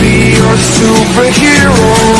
be your superhero. Superhero